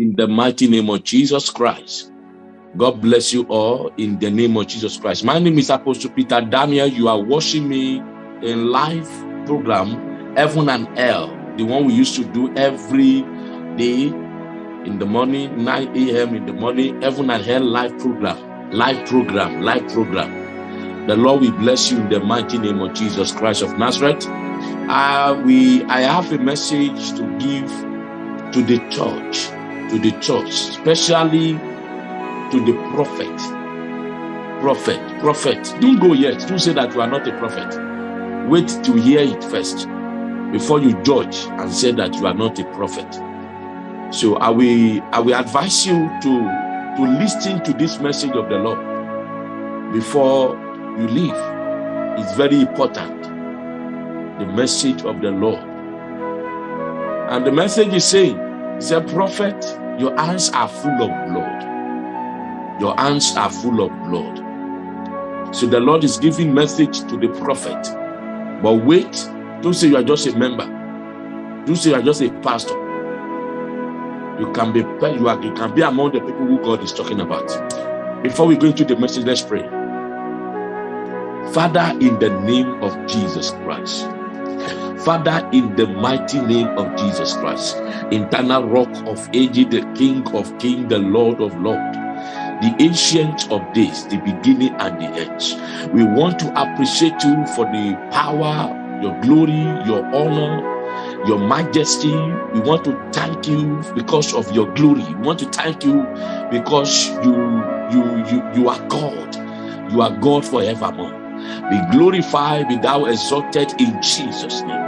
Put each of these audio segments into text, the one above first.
in the mighty name of Jesus Christ. God bless you all in the name of Jesus Christ. My name is Apostle Peter Daniel. You are watching me in live program Heaven and Hell, the one we used to do every day in the morning, 9 a.m. in the morning, Heaven and Hell live program, live program, live program. The Lord will bless you in the mighty name of Jesus Christ of Nazareth. Uh, we, I have a message to give to the church, to the church, especially to the prophet. Prophet, prophet. Don't go yet. Don't say that you are not a prophet. Wait to hear it first before you judge and say that you are not a prophet. So I will, I will advise you to, to listen to this message of the Lord before you leave. It's very important. The message of the Lord. And the message is saying, a prophet, your hands are full of blood. Your hands are full of blood. So the Lord is giving message to the prophet. But wait, don't say you are just a member. Don't say you are just a pastor. You can be you, are, you can be among the people who God is talking about. Before we go into the message, let's pray. Father, in the name of Jesus Christ. Father, in the mighty name of Jesus Christ, eternal rock of ages, the King of kings, the Lord of lords, the ancient of days, the beginning and the end. We want to appreciate you for the power, your glory, your honor, your majesty. We want to thank you because of your glory. We want to thank you because you you you you are God. You are God forevermore. Be glorified, be thou exalted in Jesus' name.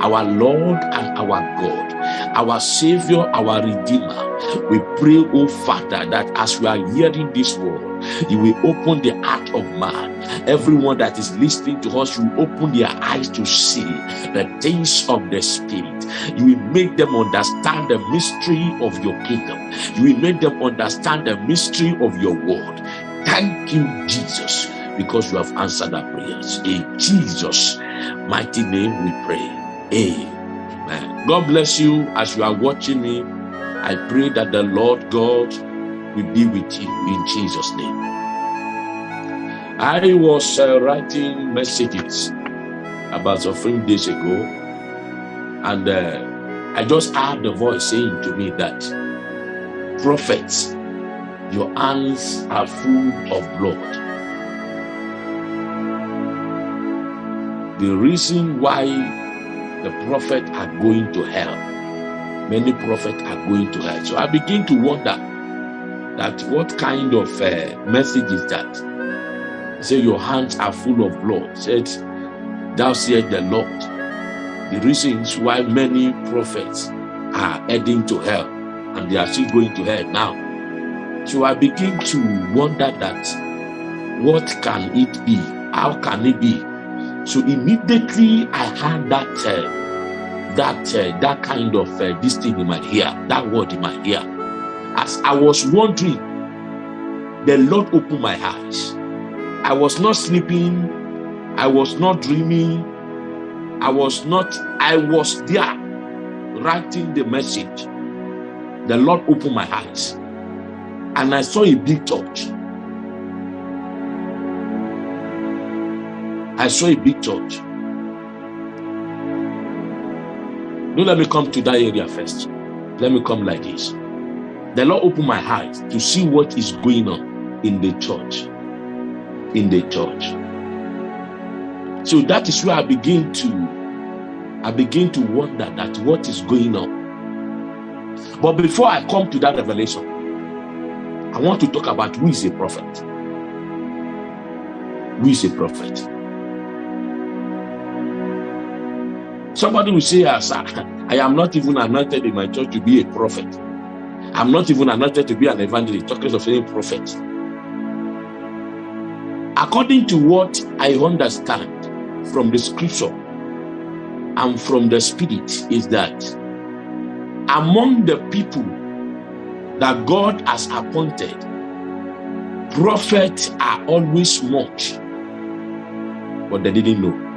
Our Lord and our God, our Savior, our Redeemer. We pray, oh Father, that as we are hearing this word, you will open the heart of man. Everyone that is listening to us, you will open their eyes to see the things of the Spirit. You will make them understand the mystery of your kingdom. You will make them understand the mystery of your word. Thank you, Jesus because you have answered our prayers. In Jesus' mighty name we pray. Amen. God bless you as you are watching me. I pray that the Lord God will be with you in Jesus' name. I was uh, writing messages about a few days ago, and uh, I just heard the voice saying to me that, Prophets, your hands are full of blood the reason why the prophet are going to hell. Many prophets are going to hell. So i begin to wonder that what kind of uh, message is that? Say your hands are full of blood. Said thou said the lord. The reasons why many prophets are heading to hell and they are still going to hell now. So i begin to wonder that what can it be? How can it be so immediately I had that uh, that uh, that kind of uh, this thing in my ear, that word in my ear. As I was wondering, the Lord opened my eyes. I was not sleeping. I was not dreaming. I was not. I was there, writing the message. The Lord opened my eyes, and I saw a big church. I saw a big church. Don't let me come to that area first. Let me come like this. The Lord opened my eyes to see what is going on in the church. In the church. So that is where I begin to I begin to wonder that what is going on. But before I come to that revelation, I want to talk about who is a prophet. Who is a prophet? Somebody will say, as I, am not even anointed in my church to be a prophet. I'm not even anointed to be an evangelist, talking of saying prophet. According to what I understand from the scripture and from the spirit is that among the people that God has appointed, prophets are always much, but they didn't know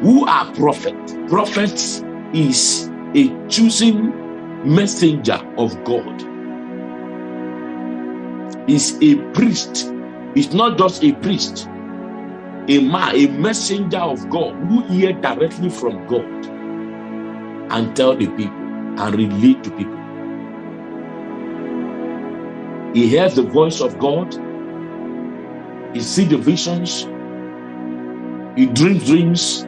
who are prophets. Prophets is a choosing messenger of God. Is a priest. It's not just a priest, a man, a messenger of God who hear directly from God and tell the people and relate to people. He hears the voice of God. He sees the visions. He dreams dreams.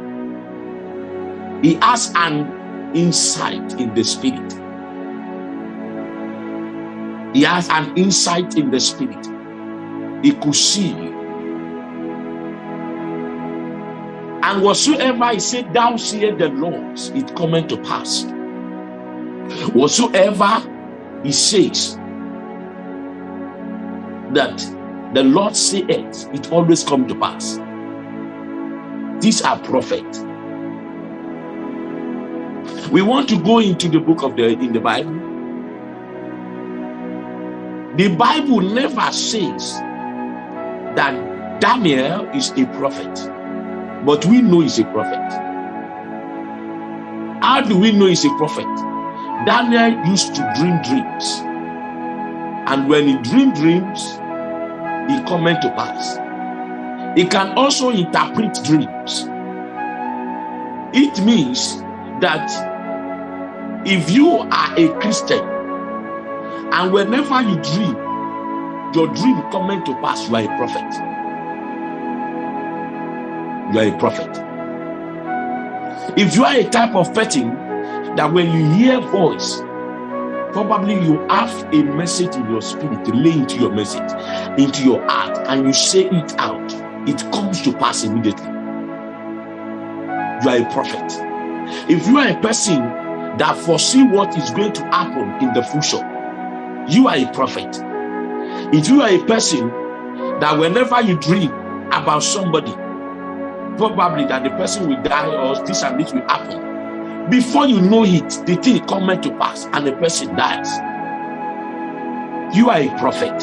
He has an insight in the spirit. He has an insight in the spirit. He could see. And whatsoever he said, Thou seest the Lord, it coming to pass. Whatsoever he says that the Lord saith, it always come to pass. These are prophets. We want to go into the book of the in the Bible. The Bible never says that Daniel is a prophet, but we know he's a prophet. How do we know he's a prophet? Daniel used to dream dreams. And when he dreamed dreams, he coming to pass. He can also interpret dreams. It means that if you are a Christian and whenever you dream, your dream coming to pass, you are a prophet. You are a prophet. If you are a type of person that when you hear voice, probably you have a message in your spirit lay into your message, into your heart, and you say it out, it comes to pass immediately. You are a prophet. If you are a person that foresee what is going to happen in the future, you are a prophet. If you are a person that whenever you dream about somebody, probably that the person will die or this and this will happen, before you know it, the thing coming to pass and the person dies. You are a prophet.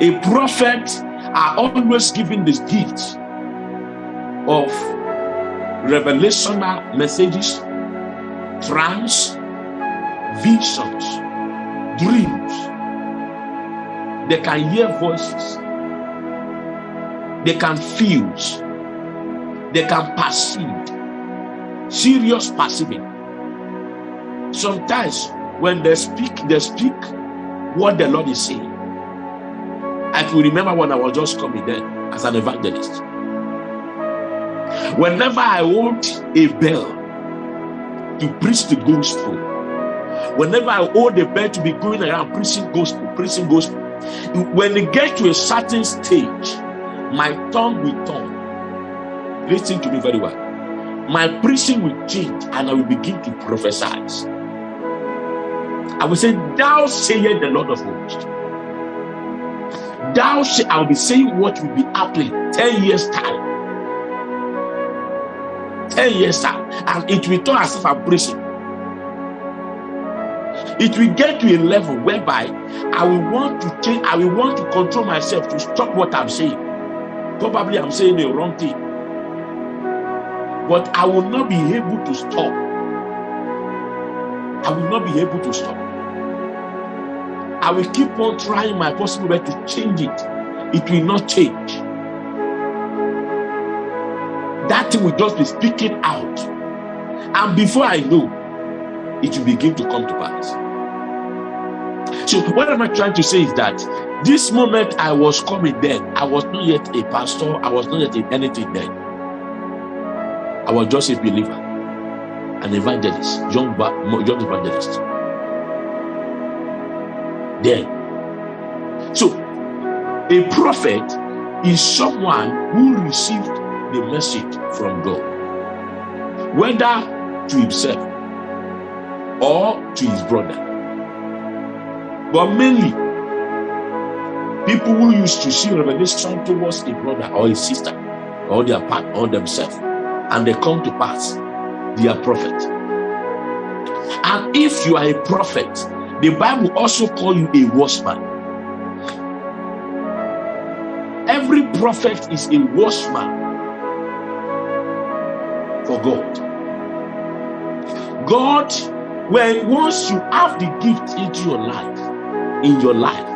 A prophet are always given this gift of revelational messages, trance, visions, dreams. They can hear voices. They can feel. They can perceive serious perceiving. Sometimes when they speak, they speak what the Lord is saying. I can remember when I was just coming there as an evangelist. Whenever I hold a bell to preach the gospel, whenever I hold a bell to be going around preaching gospel, preaching gospel, when it gets to a certain stage, my tongue will turn. Listen to me very well my preaching will change and I will begin to prophesy. I will say, Thou sayest the Lord of hosts. Thou say, I'll be saying what will be happening 10 years' time. 10 years' time. And it will turn as if preaching. It will get to a level whereby I will want to change, I will want to control myself to stop what I'm saying. Probably I'm saying the wrong thing but I will not be able to stop. I will not be able to stop. I will keep on trying my possible way to change it. It will not change. Thing will just be speaking out. And before I know, it will begin to come to pass. So, what am I trying to say is that this moment I was coming then, I was not yet a pastor, I was not yet in anything then. I was just a believer, an evangelist, young, young evangelist. Then, so a prophet is someone who received the message from God, whether to himself or to his brother. But mainly, people who used to see revelation towards a brother or a sister or their part or themselves and they come to pass, they are prophet. And if you are a prophet, the Bible also call you a watchman. Every prophet is a watchman for God. God When once you have the gift into your life, in your life,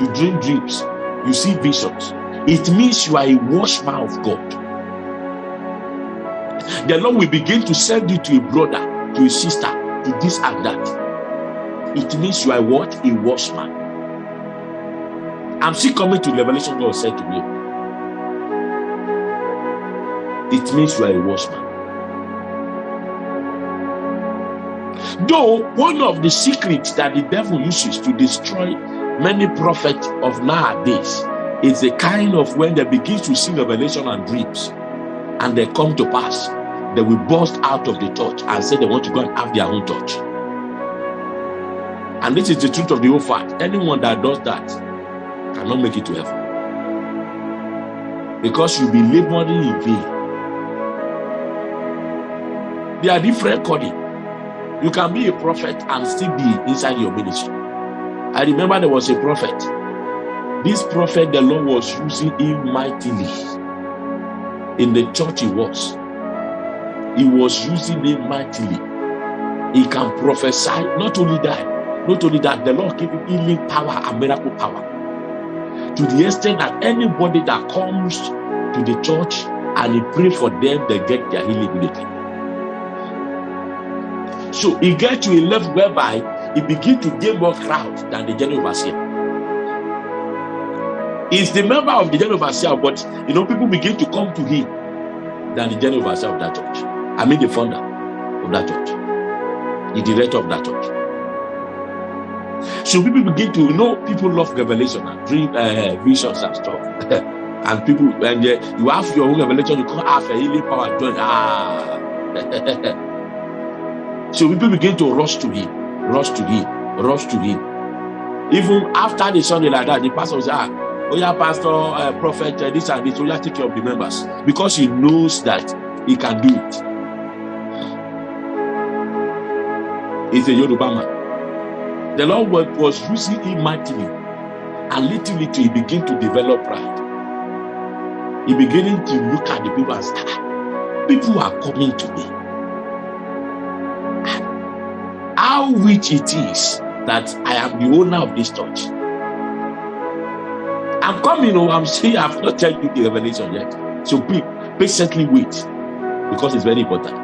you dream dreams, you see visions, it means you are a watchman of God. The Lord will begin to send you to a brother, to a sister, to this and that. It means you are what? A watchman. I'm still coming to the revelation God said to me. It means you are a watchman. Though one of the secrets that the devil uses to destroy many prophets of nowadays is the kind of when they begin to see revelation and dreams and they come to pass, they will burst out of the church and say they want to go and have their own church. And this is the truth of the whole fact. Anyone that does that cannot make it to heaven. Because you'll be laboring in vain. There are different calling. You can be a prophet and still be inside your ministry. I remember there was a prophet. This prophet, the Lord was using him mightily in the church he was. He was using him mightily. He can prophesy. Not only that, not only that, the Lord gave him healing power and miracle power. To the extent that anybody that comes to the church and he pray for them, they get their healing immediately. So he get to a level whereby he begin to gain more crowd than the general overseer. He's the member of the general overseer, but you know, people begin to come to him than the general overseer of that church. I mean the founder of that church, the director of that church. So people begin to you know people love revelation and dream uh, visions and stuff. and people and uh, you have your own revelation, you can't have a healing power join. Ah. So people begin to rush to him, rush to him, rush to him. Even after the Sunday like that, the pastor will ah, oh yeah, pastor, uh, prophet, uh, this and this, oh yeah, take care of the members. Because he knows that he can do it. He's a Yoruba man. The Lord was using him mightily. And little, little, he began to develop pride. He beginning to look at the people and say, ah, people are coming to me how rich it is that I am the owner of this church. I'm coming, oh, I'm saying I've not told you the revelation yet. So please patiently wait because it's very important.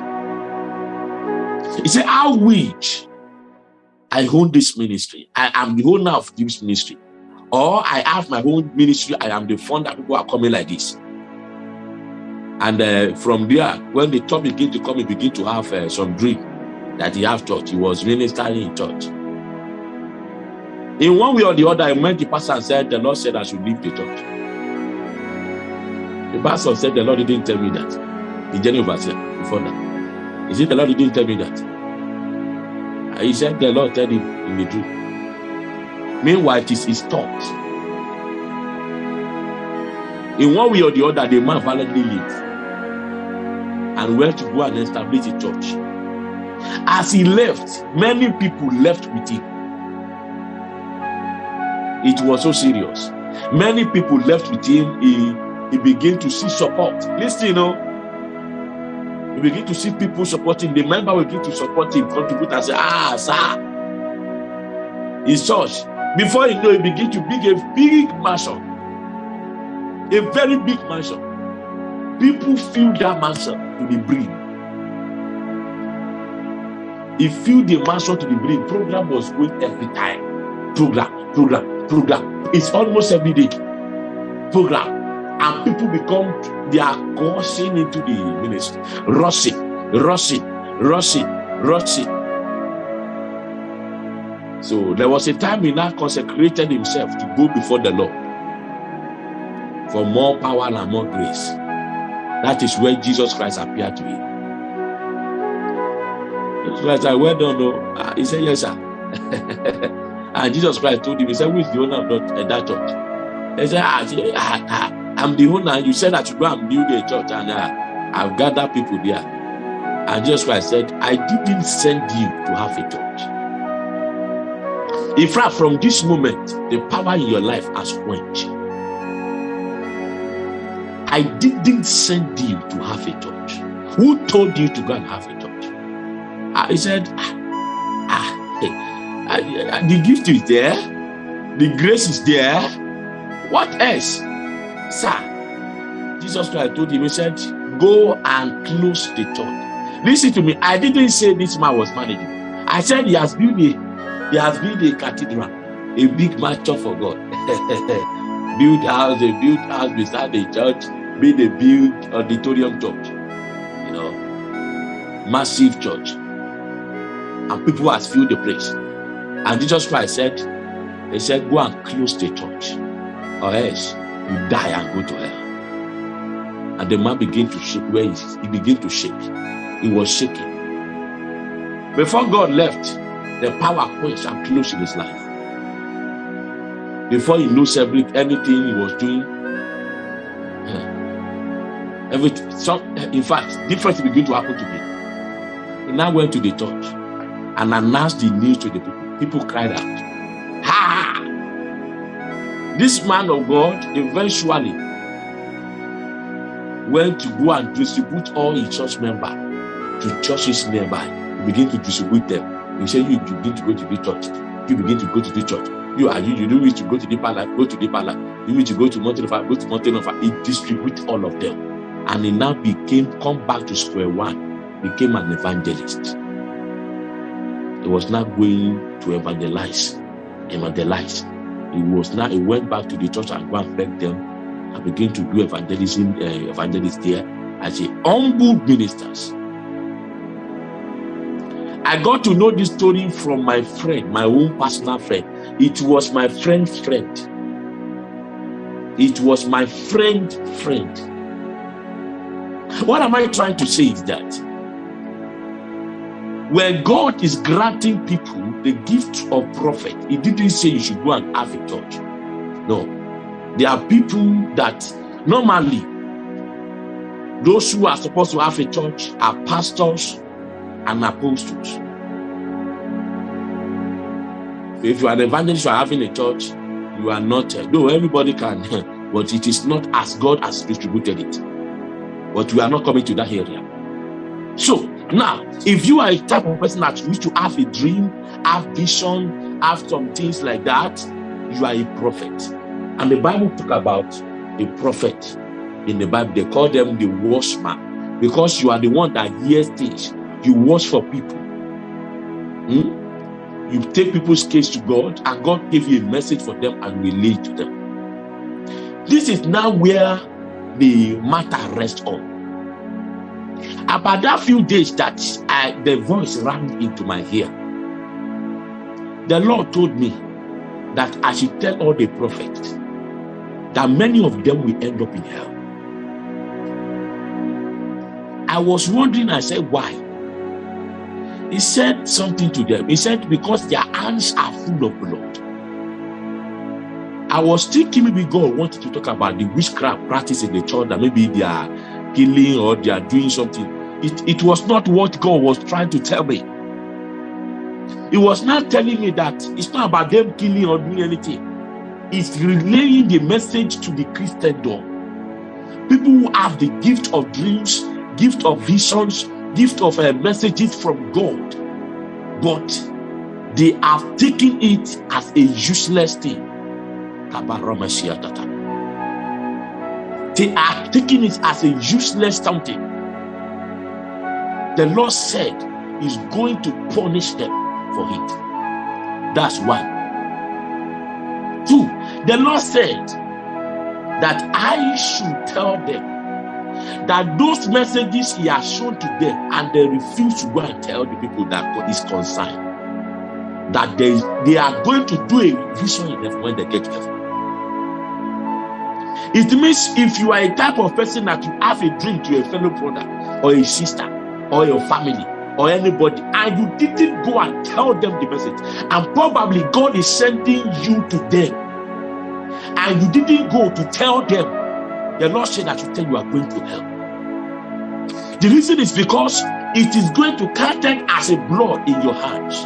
He said, How rich I own this ministry. I am the owner of this ministry. Or I have my own ministry. I am the founder. People are coming like this. And uh, from there, when the top begin to come, he begin to have uh, some dream that he have church. He was ministering in church. In one way or the other, I met the pastor and said, the Lord said I should leave the church. The pastor said, the Lord didn't tell me that. The general overseer, before that. He said, the Lord didn't tell me that. He said, the Lord told him in the dream. Meanwhile, it is his thought. In one way or the other, the man violently lived and went to go and establish a church. As he left, many people left with him. It was so serious. Many people left with him. He, he began to see support. Listen, you know. He began to see people supporting. The member will begin to support him, contribute and say, ah, sir. His church. Before you know, he began to build a big mansion. A very big mansion. People fill that mansion to the brim. He filled the mansion to the brim. Program was going every time. Program, program, program. It's almost every day. Program. And people become, they are coursing into the ministry. Rushing, rushing, rushing, rushing. So there was a time he now consecrated himself to go before the Lord for more power and more grace. That is where Jesus Christ appeared to him. Christ said, Well done, no. Uh, he said, Yes, sir. and Jesus Christ told him, He said, Who is the owner of that, uh, that church? He said, ah, ah, ah, I'm the owner. You said that you go and build a church, and uh, I've gathered people there. And Jesus Christ said, I didn't send you to have a church. In fact, from this moment, the power in your life has quenched. I didn't send you to have a church. Who told you to go and have a Uh, he said, ah, the gift is there, the grace is there. What else? Sir, Jesus Christ told him, He said, Go and close the church. Listen to me. I didn't say this man was managing. I said he has built a he has built a cathedral, a big mansion for God. built house, a house beside the church, made a built auditorium church. You know, massive church. And people has filled the place. And Jesus Christ said, He said, Go and close the church, or else you die and go to hell. And the man began to shake where he, he began to shake. He was shaking. Before God left, the power quenched and closed in his life. Before he knows every, anything he was doing, everything, some, in fact, difference began to happen to me. He now went to the church and announced the news to the people. People cried out, Ha! This man of God eventually went to go and distribute all his church members to churches nearby He begin to distribute them. He said, you begin to go to the church. You begin to go to the church. You are you, you do wish to go to the palace, go to the palace. You wish to go to mountain of go to mountain of He distribute all of them. And he now became come back to square one, became an evangelist. He was now going to evangelize. Evangelize. He was now he went back to the church and go and beg them and begin to do evangelism, uh, evangelist there as a humble ministers. I got to know this story from my friend, my own personal friend. It was my friend's friend. It was my friend friend. What am I trying to say is that when God is granting people the gift of prophet, He didn't say you should go and have a church. No. There are people that normally those who are supposed to have a church are pastors and apostles. If you are an evangelist, you are having a church, you are not, uh, no, everybody can, but it is not as God has distributed it. But we are not coming to that area. So now, if you are a type of person that wish to have a dream, have vision, have some things like that, you are a prophet. And the Bible talk about a prophet in the Bible. They call them the watchman because you are the one that hears things you watch for people. Hmm? You take people's case to God, and God gave you a message for them and relate to them. This is now where the matter rests on. About that few days that I, the voice ran into my ear, the Lord told me that I should tell all the prophets that many of them will end up in hell. I was wondering, I said, why? He said something to them. He said, because their hands are full of blood. I was thinking maybe God wanted to talk about the witchcraft practice in the church that maybe they are killing or they are doing something. It, it was not what God was trying to tell me. He was not telling me that it's not about them killing or doing anything. It's relaying the message to the Christendom. People who have the gift of dreams, gift of visions, gift of uh, messages from God, but they have taken it as a useless thing. They are taking it as a useless something. The Lord said He's going to punish them for it. That's one. Two, the Lord said that I should tell them that those messages he has shown to them and they refuse to go and tell the people that God is concerned that they, they are going to do a vision in heaven when they get to heaven. It means if you are a type of person that you have a dream to a fellow brother or a sister or your family or anybody and you didn't go and tell them the message and probably God is sending you to them and you didn't go to tell them the Lord said that you tell you are going to hell. The reason is because it is going to carry as a blood in your hands.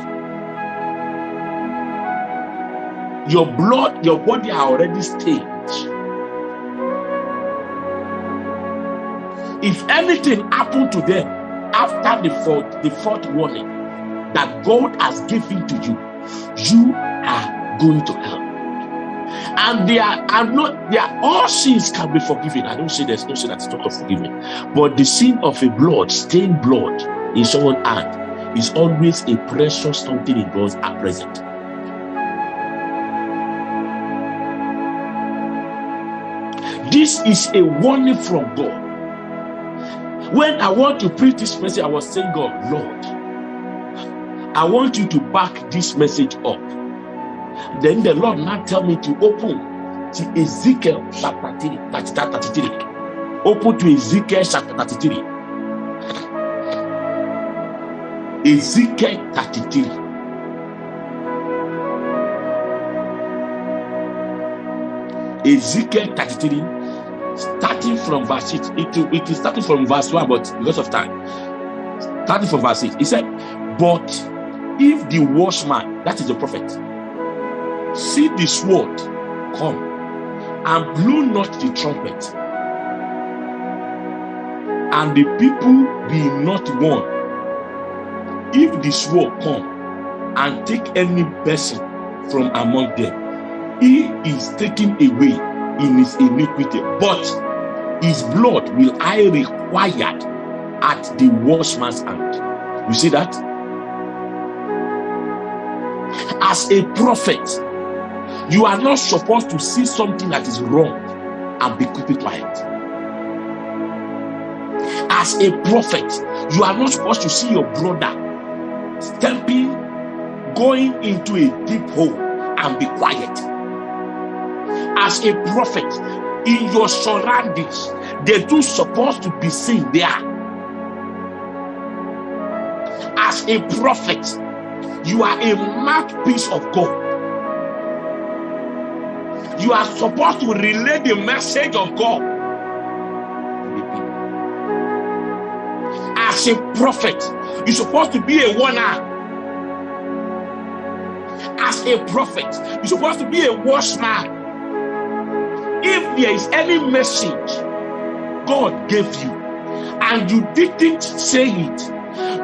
Your blood, your body are already stained. If anything happened to them after the fourth, the fourth warning, that God has given to you, you are going to hell. And they are, are not, they are all sins can be forgiven. I don't say there's no sin that's not forgiven, but the sin of a blood, stained blood in someone's hand is always a precious something in God's present. This is a warning from God. When I want to preach this message, I was saying, God, Lord, I want you to back this message up. Then the Lord now tell me to open to Ezekiel chapter 33. Open to Ezekiel chapter 33. Ezekiel 33. Ezekiel 33, starting from verse 6. It, it is starting from verse 1, but because of time. Starting from verse 6. He said, But if the watchman, that is the prophet, see the sword come and blew not the trumpet, and the people be not one. If the sword come and take any person from among them, he is taken away in his iniquity, but his blood will I require at the watchman's hand. You see that? As a prophet, you are not supposed to see something that is wrong and be keeping quiet. As a prophet, you are not supposed to see your brother stepping, going into a deep hole and be quiet. As a prophet, in your surroundings, they do supposed to be seen there. As a prophet, you are a mouthpiece of God. You are supposed to relay the message of God. As a prophet, you're supposed to be a warner. As a prophet, you're supposed to be a watchman. There is any message God gave you and you didn't say it,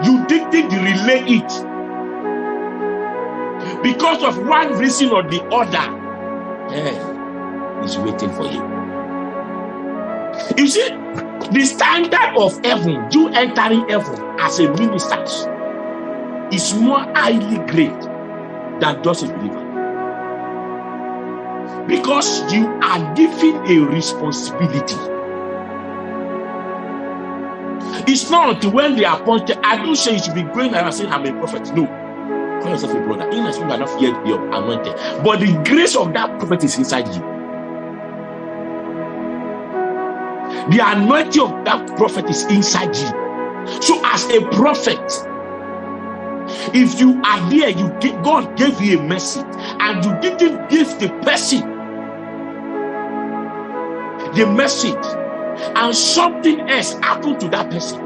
you didn't relay it because of one reason or the other, hell is waiting for you. You see, the standard of heaven, you entering heaven as a minister, is more highly great than just a believer. Because you are given a responsibility. It's not when they are appointed. I don't say you should be going and saying, I'm a prophet. No. Call yourself a brother. In as you are not yet your anointed. But the grace of that prophet is inside you. The anointing of that prophet is inside you. So, as a prophet, if you are there, you God gave you a message, and you didn't give the person the message, and something else happened to that person.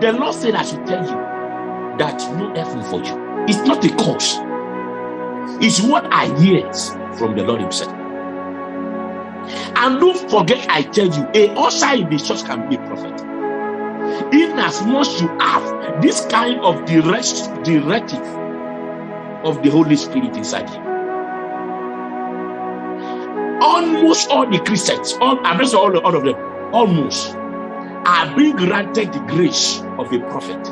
The Lord said, I should tell you that no heaven for you. It's not a cause. It's what I hear from the Lord Himself. And don't forget, I tell you, a usher in the church can be a prophet. In as much you have this kind of direct directive of the Holy Spirit inside you. Almost all the Christians, all I'm not all, all of them, almost are being granted the grace of a prophet.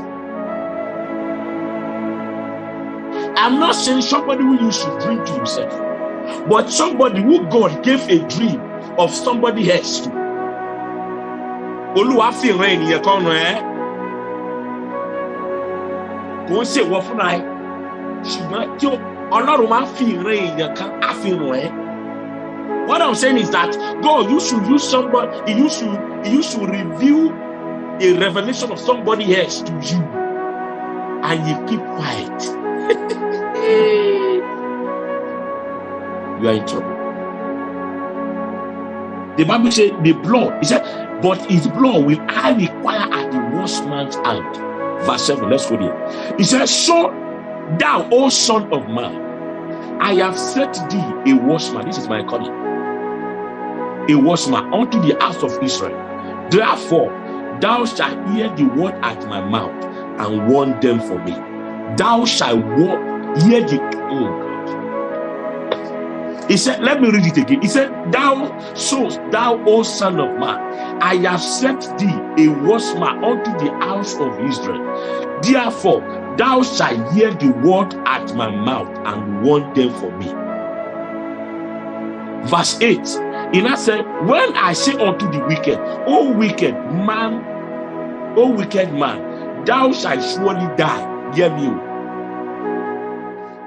I'm not saying somebody who used to dream to himself, but somebody who God gave a dream of somebody else to. Olúwa fi ìran ènìyàn kan ràn ẹ́. Kò ń ṣe ìwọ fúnra ẹ. Ṣùgbọ́n tí Ọlọ́run máa fi ìran èèyàn kan á fi ràn ẹ́. What I'm saying is that God you should use somebody, you should he used reveal a revelation of somebody else to you. And you keep quiet. you are in trouble. The Bible said the blood, he said, but his blood will I require at the watchman's hand. Verse 7, let's go there. He said, So thou, O son of man, I have set thee a watchman. This is my calling. A watchman unto the house of Israel. Therefore, thou shalt hear the word at my mouth and warn them for me. thou shalt hear the oh God. He said, let me read it again. He said, Thou so thou O son of man, I have set thee a watchman unto the house of Israel. Therefore, thou shalt hear the word at my mouth and warn them for me. Verse 8. He now said, When I say unto the wicked, O wicked man, O wicked man, thou shalt surely die. Hear me. Oh.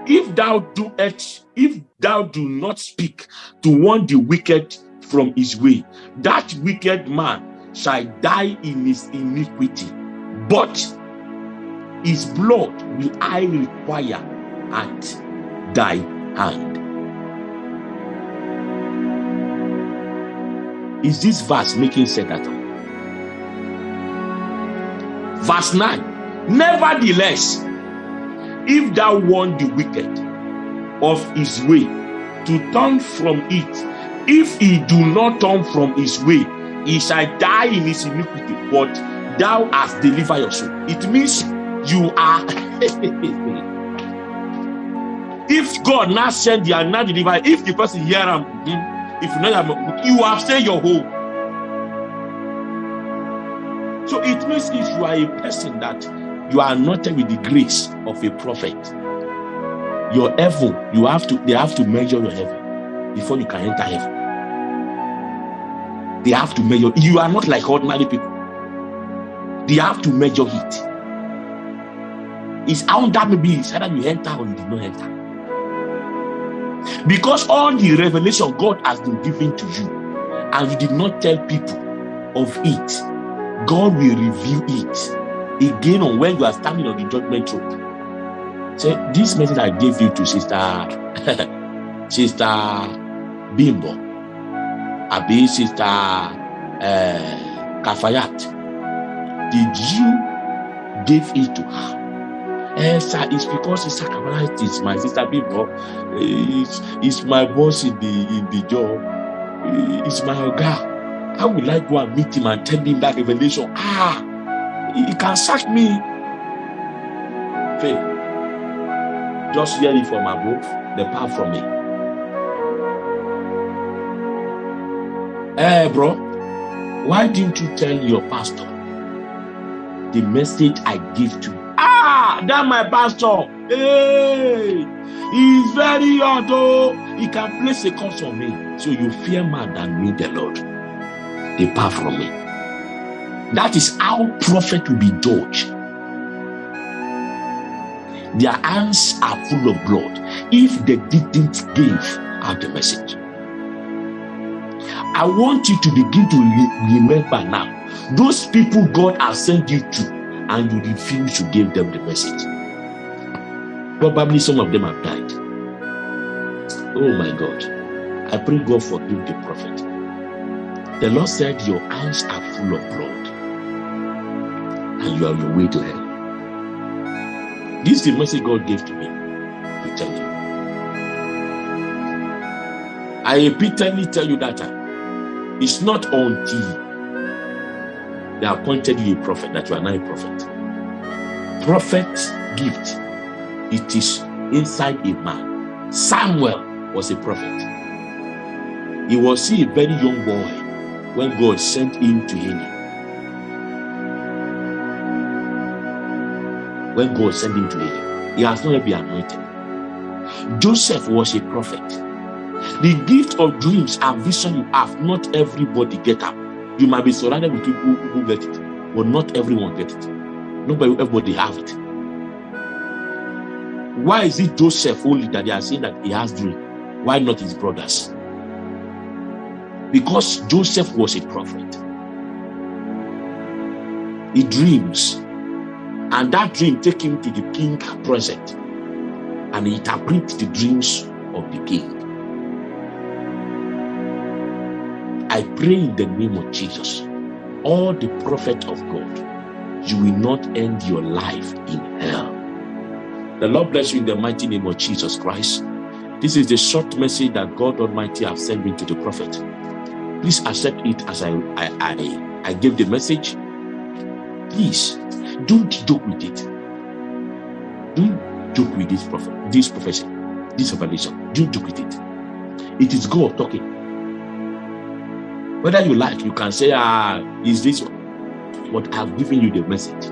If thou do it, if thou do not speak to warn the wicked from his way, that wicked man shall die in his iniquity. But his blood will I require at thy hand. Is this verse making sense at all? Verse 9. Nevertheless, if thou warn the wicked of his way to turn from it, if he do not turn from his way, he shall die in his iniquity, but thou hast delivered your soul. It means you are. if God now send you and now deliver, if the person hear him, if you know you have saved your home. So it means if you are a person that you are anointed with the grace of a prophet, your heaven, you have to, they have to measure your heaven before you can enter heaven. They have to measure. You are not like ordinary people. They have to measure it. It's how that may be. It's either you enter or you did not enter. Because all the revelation God has been given to you, and you did not tell people of it, God will reveal it again on when you are standing on the judgment throne. Say, this message I gave you to Sister Sister Bimbo, Abi Sister uh, Kafayat. Did you give it to her? Eh, sir, it's because Sister Kafayat is my sister Bimbo. It's, it's my boss in the in the job. It's my guy. How will I go and meet him and tell him that revelation? Ah, he can sack me. Faith. Just hear it from above, the power from me. Hey, bro, why didn't you tell your pastor the message I give to that my pastor. Hey, he's very hard, oh. He can place a curse on me. So you fear more than me, the Lord. Depart from me. That is how prophet will be judged. Their hands are full of blood if they didn't give out the message. I want you to begin to remember now those people God has sent you to, and you refuse to give them the message. Probably some of them have died. Oh my God. I pray God forgive the prophet. The Lord said, Your hands are full of blood, and you are on your way to hell. This is the message God gave to me to tell you. I repeatedly tell you that uh, it's not until they appointed you a prophet that you are now a prophet. Prophet's gift, it is inside a man. Samuel was a prophet. He was still a very young boy when God sent him to Eli. When God sent him to Eli, he has not been anointed. Joseph was a prophet. The gift of dreams and vision you have, not everybody get up. You might be surrounded with people who get it, but not everyone get it. Nobody, everybody have it. Why is it Joseph only that they are saying that he has dream? Why not his brothers? Because Joseph was a prophet. He dreams, and that dream take him to the king present, and he interprets the dreams of the king. I pray in the name of Jesus, all the prophet of God, you will not end your life in hell. The Lord bless you in the mighty name of Jesus Christ. This is the short message that God Almighty have sent me to the prophet. Please accept it as I, I, I, I give the message. Please, don't joke with it. Don't joke with this prophet, this profession, this revelation. Don't joke with it. It is God talking. Whether you like, you can say, ah, is this what I've given you the message.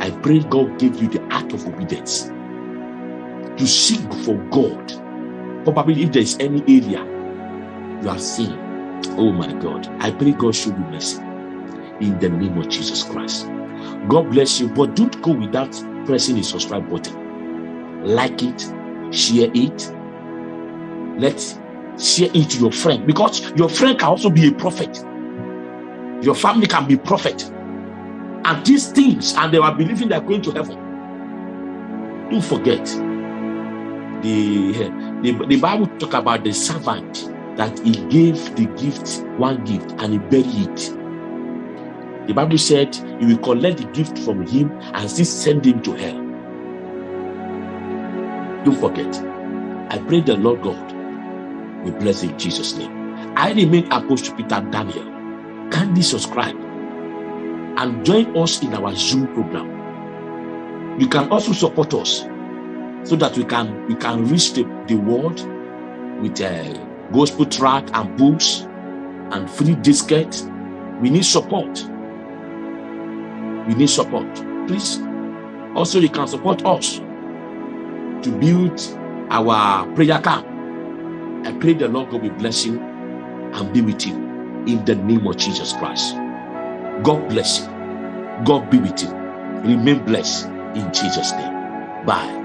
I pray God gave you the act of obedience to seek for God. Probably if there's any area you have seen, oh my God, I pray God show you mercy in the name of Jesus Christ. God bless you, but don't go without pressing the subscribe button. Like it, share it. Let's share it to your friend because your friend can also be a prophet. Your family can be prophet. And these things, and they are believing they're going to heaven. Don't forget. The, the, the Bible talk about the servant that he gave the gift, one gift, and he buried it the Bible said he will collect the gift from him and still send him to hell. Don't forget. I pray the Lord God will bless in Jesus' name. I remain Apostle Peter Daniel. Kindly subscribe and join us in our Zoom program. You can also support us so that we can we can reach the, the world with a gospel track and books and free disket. We need support we need support. Please, also you can support us to build our prayer camp. I pray the Lord God will bless you and be with you in the name of Jesus Christ. God bless you. God be with you. Remain blessed in Jesus' name. Bye.